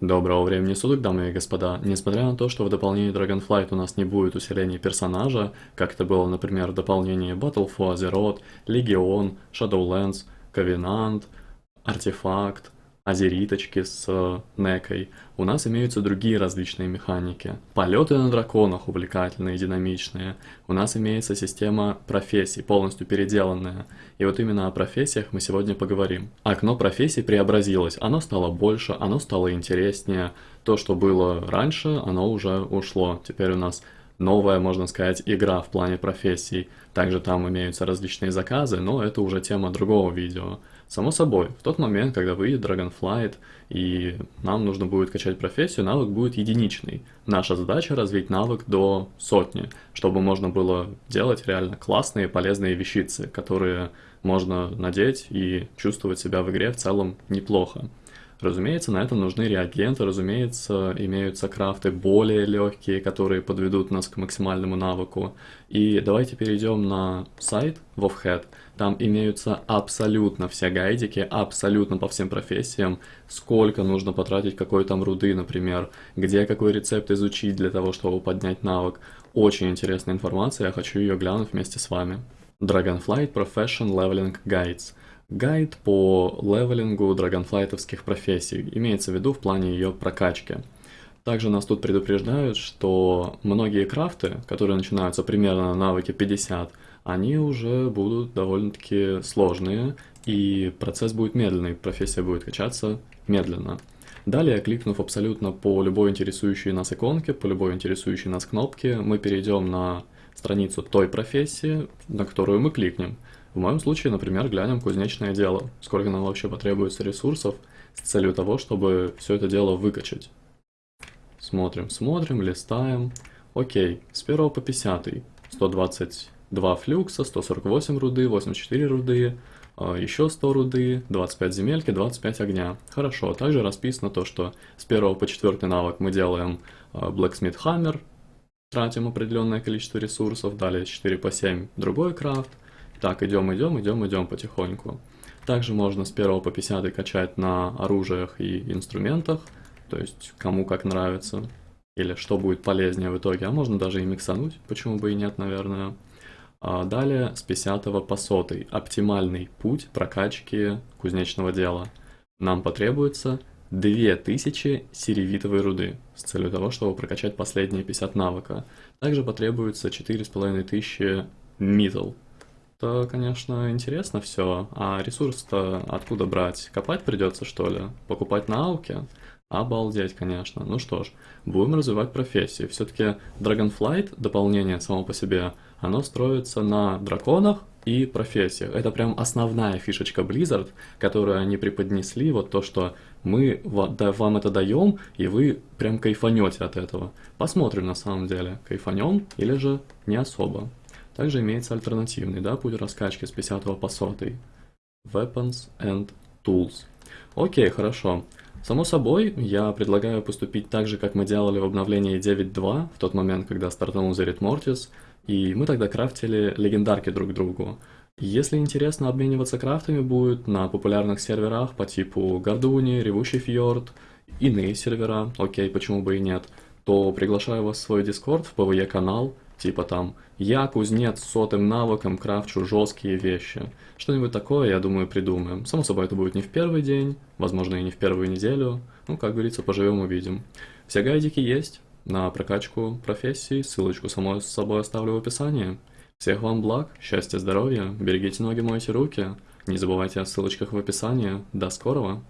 Доброго времени суток, дамы и господа. Несмотря на то, что в дополнении Dragonflight у нас не будет усиления персонажа, как это было, например, в дополнении Battle for Azeroth, Legion, Shadowlands, Covenant, Артефакт, азериточки с э, некой, у нас имеются другие различные механики. Полеты на драконах увлекательные, динамичные. У нас имеется система профессий, полностью переделанная. И вот именно о профессиях мы сегодня поговорим. Окно профессий преобразилось, оно стало больше, оно стало интереснее. То, что было раньше, оно уже ушло. Теперь у нас новая, можно сказать, игра в плане профессий. Также там имеются различные заказы, но это уже тема другого видео. Само собой, в тот момент, когда выйдет Dragonflight и нам нужно будет качать профессию, навык будет единичный. Наша задача развить навык до сотни, чтобы можно было делать реально классные полезные вещицы, которые можно надеть и чувствовать себя в игре в целом неплохо. Разумеется, на это нужны реагенты, разумеется, имеются крафты более легкие, которые подведут нас к максимальному навыку. И давайте перейдем на сайт WoWhead. Там имеются абсолютно все гайдики, абсолютно по всем профессиям, сколько нужно потратить какой там руды, например, где какой рецепт изучить для того, чтобы поднять навык. Очень интересная информация, я хочу ее глянуть вместе с вами. Dragonflight Profession Leveling Guides – Гайд по левелингу драгонфлайтовских профессий, имеется в виду в плане ее прокачки. Также нас тут предупреждают, что многие крафты, которые начинаются примерно на навыке 50, они уже будут довольно-таки сложные, и процесс будет медленный, профессия будет качаться медленно. Далее, кликнув абсолютно по любой интересующей нас иконке, по любой интересующей нас кнопке, мы перейдем на страницу той профессии, на которую мы кликнем – в моем случае, например, глянем кузнечное дело, сколько нам вообще потребуется ресурсов с целью того, чтобы все это дело выкачать. Смотрим, смотрим, листаем. Окей, с 1 по 50. 122 флюкса, 148 руды, 84 руды, а, еще 100 руды, 25 земельки, 25 огня. Хорошо, также расписано то, что с 1 по 4 навык мы делаем а, Blacksmith Hammer, тратим определенное количество ресурсов, далее с 4 по 7 другой крафт, так, идем, идем, идем, идем потихоньку. Также можно с 1 по 50 качать на оружиях и инструментах, то есть кому как нравится, или что будет полезнее в итоге, а можно даже и миксануть, почему бы и нет, наверное. А далее с 50 по 100 оптимальный путь прокачки кузнечного дела. Нам потребуется 2000 серевитовой руды с целью того, чтобы прокачать последние 50 навыка. Также потребуется 4500 мидл это, конечно, интересно все, а ресурс-то откуда брать? Копать придется, что ли? Покупать на ауке? Обалдеть, конечно. Ну что ж, будем развивать профессии. Все-таки Dragonflight, дополнение само по себе, оно строится на драконах и профессиях. Это прям основная фишечка Blizzard, которую они преподнесли, вот то, что мы вам это даем, и вы прям кайфанете от этого. Посмотрим на самом деле, кайфанем или же не особо. Также имеется альтернативный да, путь раскачки с 50 по 100. Weapons and Tools. Окей, хорошо. Само собой, я предлагаю поступить так же, как мы делали в обновлении 9.2, в тот момент, когда стартанул Zerit Mortis, и мы тогда крафтили легендарки друг другу. Если интересно обмениваться крафтами будет на популярных серверах по типу Гордуни, Ревущий Фьорд, иные сервера, окей, почему бы и нет, то приглашаю вас в свой Discord, в PvE канал, Типа там «Я кузнец с сотым навыком крафчу жесткие вещи». Что-нибудь такое, я думаю, придумаем. Само собой, это будет не в первый день, возможно, и не в первую неделю. Ну, как говорится, поживем увидим. Все гайдики есть на прокачку профессии, ссылочку самой с собой оставлю в описании. Всех вам благ, счастья, здоровья, берегите ноги, мойте руки. Не забывайте о ссылочках в описании. До скорого!